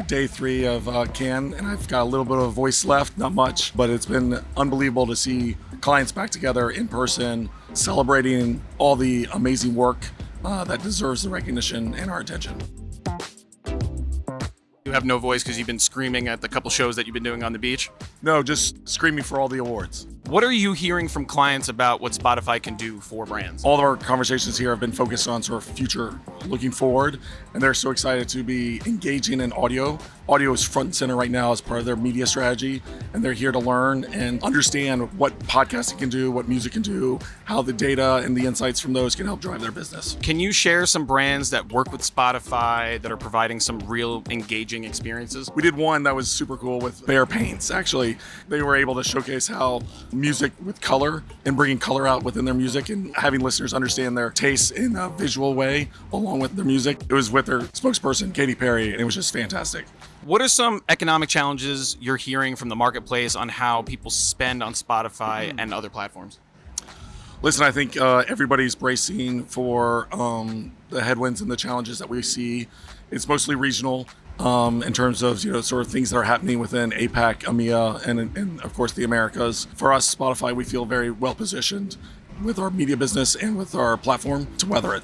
we're day three of uh, Cannes, and I've got a little bit of a voice left, not much, but it's been unbelievable to see clients back together in person, celebrating all the amazing work uh, that deserves the recognition and our attention. You have no voice because you've been screaming at the couple shows that you've been doing on the beach. No, just screaming for all the awards. What are you hearing from clients about what Spotify can do for brands? All of our conversations here have been focused on sort of future looking forward, and they're so excited to be engaging in audio. Audio is front and center right now as part of their media strategy, and they're here to learn and understand what podcasting can do, what music can do, how the data and the insights from those can help drive their business. Can you share some brands that work with Spotify that are providing some real engaging experiences? We did one that was super cool with Behr Paints. Actually, they were able to showcase how music with color and bringing color out within their music and having listeners understand their tastes in a visual way along with their music. It was with their spokesperson, Katy Perry, and it was just fantastic. What are some economic challenges you're hearing from the marketplace on how people spend on Spotify and other platforms? Listen, I think uh, everybody's bracing for um, the headwinds and the challenges that we see. It's mostly regional um, in terms of you know sort of things that are happening within APAC, EMEA, and, and of course the Americas. For us, Spotify, we feel very well positioned with our media business and with our platform to weather it.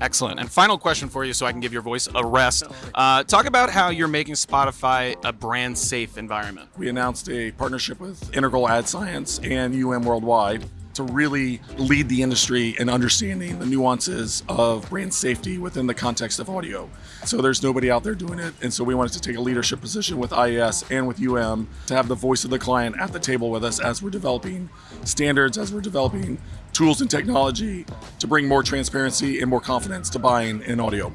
Excellent. And final question for you, so I can give your voice a rest. Uh, talk about how you're making Spotify a brand safe environment. We announced a partnership with Integral Ad Science and UM Worldwide to really lead the industry in understanding the nuances of brand safety within the context of audio. So there's nobody out there doing it. And so we wanted to take a leadership position with IAS and with UM to have the voice of the client at the table with us as we're developing standards, as we're developing tools and technology to bring more transparency and more confidence to buying in audio.